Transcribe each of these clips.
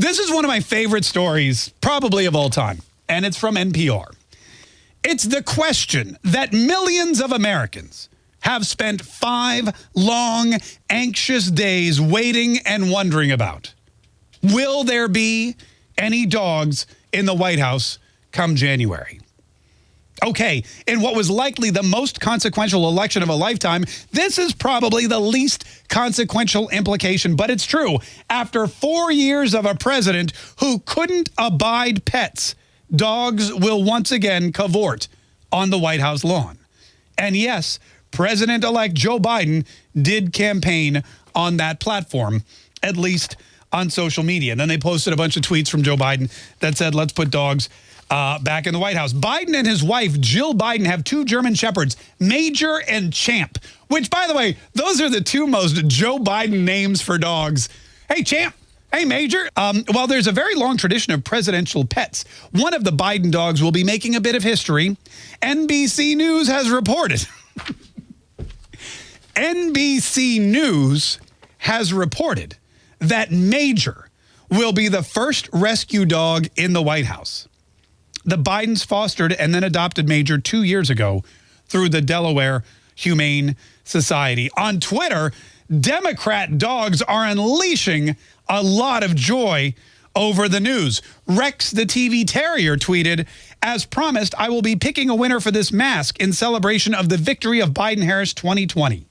This is one of my favorite stories, probably of all time, and it's from NPR. It's the question that millions of Americans have spent five long, anxious days waiting and wondering about. Will there be any dogs in the White House come January? Okay, in what was likely the most consequential election of a lifetime, this is probably the least consequential implication, but it's true. After four years of a president who couldn't abide pets, dogs will once again cavort on the White House lawn. And yes, President-elect Joe Biden did campaign on that platform, at least on social media. And then they posted a bunch of tweets from Joe Biden that said, let's put dogs uh, back in the White House. Biden and his wife, Jill Biden, have two German Shepherds, Major and Champ, which, by the way, those are the two most Joe Biden names for dogs. Hey, Champ. Hey, Major. Um, while there's a very long tradition of presidential pets, one of the Biden dogs will be making a bit of history. NBC News has reported. NBC News has reported that Major will be the first rescue dog in the White House the Bidens fostered and then adopted Major two years ago through the Delaware Humane Society. On Twitter, Democrat dogs are unleashing a lot of joy over the news. Rex the TV Terrier tweeted, as promised, I will be picking a winner for this mask in celebration of the victory of Biden-Harris 2020.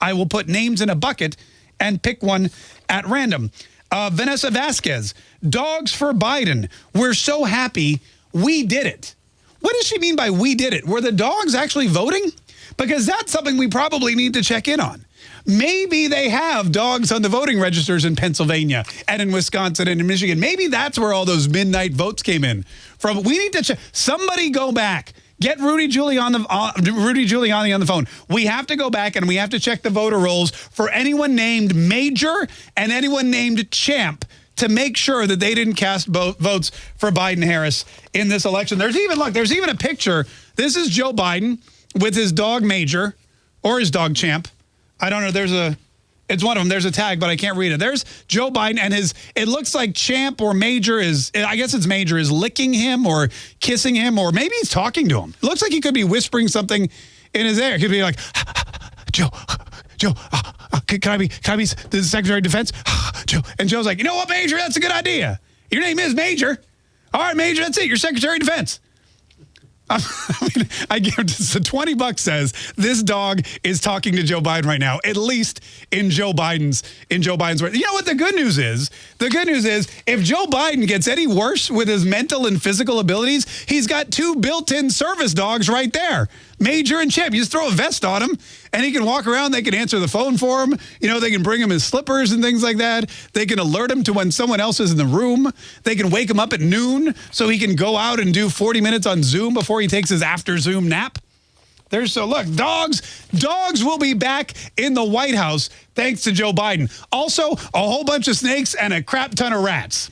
I will put names in a bucket and pick one at random. Uh, Vanessa Vasquez, dogs for Biden. We're so happy we did it. What does she mean by we did it? Were the dogs actually voting? Because that's something we probably need to check in on. Maybe they have dogs on the voting registers in Pennsylvania and in Wisconsin and in Michigan. Maybe that's where all those midnight votes came in. From we need to check. Somebody go back. Get Rudy Giuliani, uh, Rudy Giuliani on the phone. We have to go back and we have to check the voter rolls for anyone named Major and anyone named Champ to make sure that they didn't cast votes for Biden-Harris in this election. There's even, look, there's even a picture. This is Joe Biden with his dog Major or his dog Champ. I don't know. There's a, it's one of them. There's a tag, but I can't read it. There's Joe Biden and his, it looks like Champ or Major is, I guess it's Major, is licking him or kissing him or maybe he's talking to him. It looks like he could be whispering something in his ear. He could be like, Joe, Joe, uh, can, I be, can I be the Secretary of Defense? Joe. And Joe's like, you know what, Major? That's a good idea. Your name is Major. All right, Major, that's it. You're Secretary of Defense. I mean, I give so 20 bucks says this dog is talking to Joe Biden right now, at least in Joe Biden's in Joe Biden's. You know what the good news is? The good news is if Joe Biden gets any worse with his mental and physical abilities, he's got two built-in service dogs right there. Major and Champ. You just throw a vest on him and he can walk around. They can answer the phone for him. You know, they can bring him his slippers and things like that. They can alert him to when someone else is in the room. They can wake him up at noon so he can go out and do 40 minutes on Zoom before he takes his after Zoom nap. There's so look, dogs, dogs will be back in the White House thanks to Joe Biden. Also, a whole bunch of snakes and a crap ton of rats.